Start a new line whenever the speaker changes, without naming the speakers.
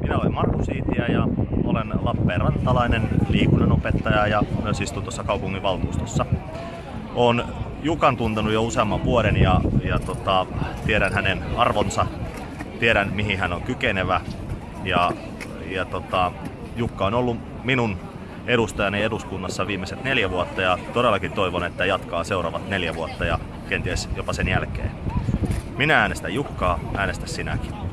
Minä olen Markus Iitiä ja olen Lappeenrantalainen liikunnanopettaja ja myös istun tuossa kaupunginvaltuustossa. Olen Jukan tuntenut jo useamman vuoden ja, ja tota, tiedän hänen arvonsa, tiedän mihin hän on kykenevä ja, ja tota, Jukka on ollut minun edustajani eduskunnassa viimeiset neljä vuotta ja todellakin toivon, että jatkaa seuraavat neljä vuotta ja kenties jopa sen jälkeen. Minä äänestän Jukkaa, äänestä sinäkin.